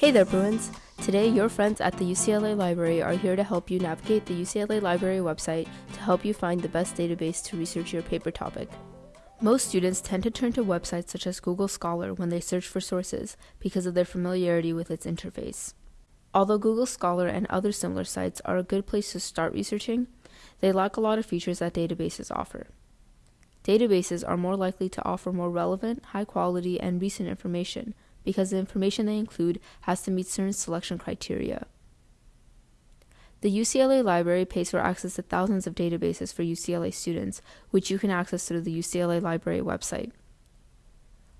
Hey there, Bruins! Today, your friends at the UCLA Library are here to help you navigate the UCLA Library website to help you find the best database to research your paper topic. Most students tend to turn to websites such as Google Scholar when they search for sources because of their familiarity with its interface. Although Google Scholar and other similar sites are a good place to start researching, they lack a lot of features that databases offer. Databases are more likely to offer more relevant, high quality, and recent information because the information they include has to meet certain selection criteria. The UCLA Library pays for access to thousands of databases for UCLA students, which you can access through the UCLA Library website.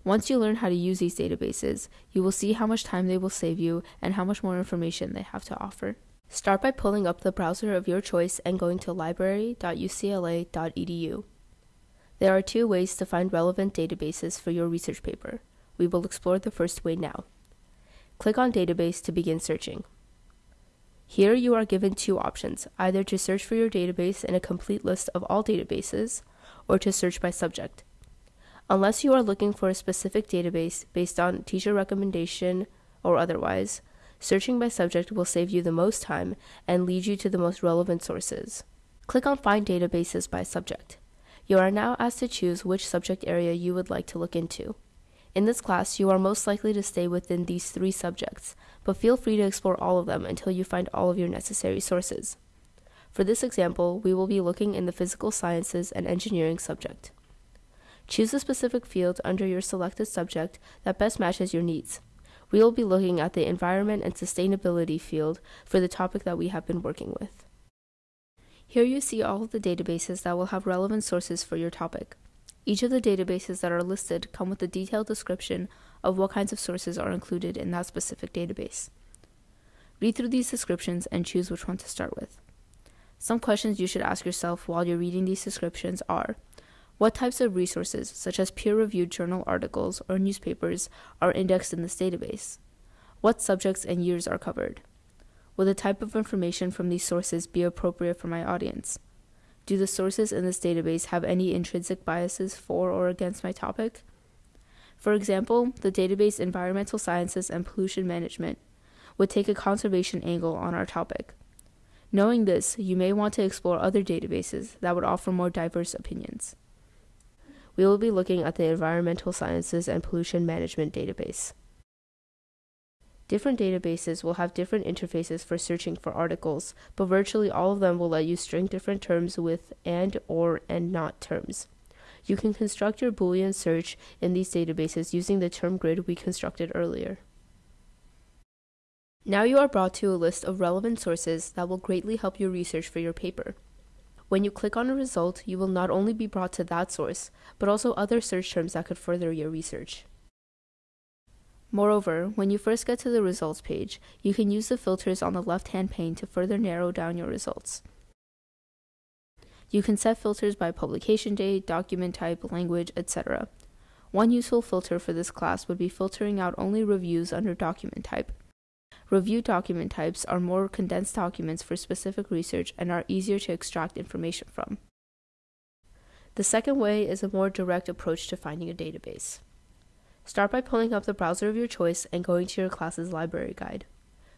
Once you learn how to use these databases, you will see how much time they will save you and how much more information they have to offer. Start by pulling up the browser of your choice and going to library.ucla.edu. There are two ways to find relevant databases for your research paper. We will explore the first way now. Click on Database to begin searching. Here you are given two options, either to search for your database in a complete list of all databases, or to search by subject. Unless you are looking for a specific database based on teacher recommendation or otherwise, searching by subject will save you the most time and lead you to the most relevant sources. Click on Find Databases by Subject. You are now asked to choose which subject area you would like to look into. In this class, you are most likely to stay within these three subjects, but feel free to explore all of them until you find all of your necessary sources. For this example, we will be looking in the physical sciences and engineering subject. Choose a specific field under your selected subject that best matches your needs. We will be looking at the environment and sustainability field for the topic that we have been working with. Here you see all of the databases that will have relevant sources for your topic. Each of the databases that are listed come with a detailed description of what kinds of sources are included in that specific database. Read through these descriptions and choose which one to start with. Some questions you should ask yourself while you're reading these descriptions are What types of resources, such as peer reviewed journal articles or newspapers, are indexed in this database? What subjects and years are covered? Will the type of information from these sources be appropriate for my audience? Do the sources in this database have any intrinsic biases for or against my topic? For example, the database Environmental Sciences and Pollution Management would take a conservation angle on our topic. Knowing this, you may want to explore other databases that would offer more diverse opinions. We will be looking at the Environmental Sciences and Pollution Management database. Different databases will have different interfaces for searching for articles, but virtually all of them will let you string different terms with and, or, and not terms. You can construct your Boolean search in these databases using the term grid we constructed earlier. Now you are brought to a list of relevant sources that will greatly help your research for your paper. When you click on a result, you will not only be brought to that source, but also other search terms that could further your research. Moreover, when you first get to the results page, you can use the filters on the left-hand pane to further narrow down your results. You can set filters by publication date, document type, language, etc. One useful filter for this class would be filtering out only reviews under document type. Review document types are more condensed documents for specific research and are easier to extract information from. The second way is a more direct approach to finding a database. Start by pulling up the browser of your choice and going to your class's library guide.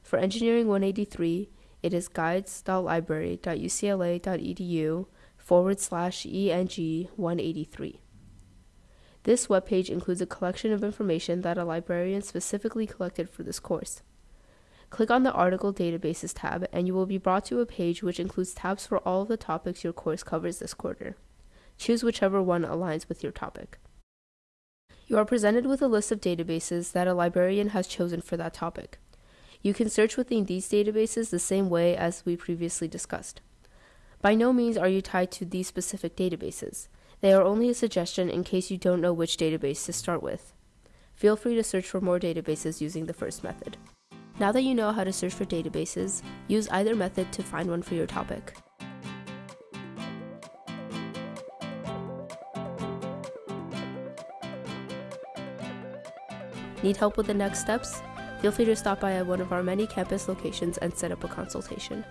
For Engineering 183, it is guides.library.ucla.edu forward slash ENG 183. This webpage includes a collection of information that a librarian specifically collected for this course. Click on the Article Databases tab and you will be brought to a page which includes tabs for all of the topics your course covers this quarter. Choose whichever one aligns with your topic. You are presented with a list of databases that a librarian has chosen for that topic. You can search within these databases the same way as we previously discussed. By no means are you tied to these specific databases. They are only a suggestion in case you don't know which database to start with. Feel free to search for more databases using the first method. Now that you know how to search for databases, use either method to find one for your topic. Need help with the next steps? Feel free to stop by at one of our many campus locations and set up a consultation.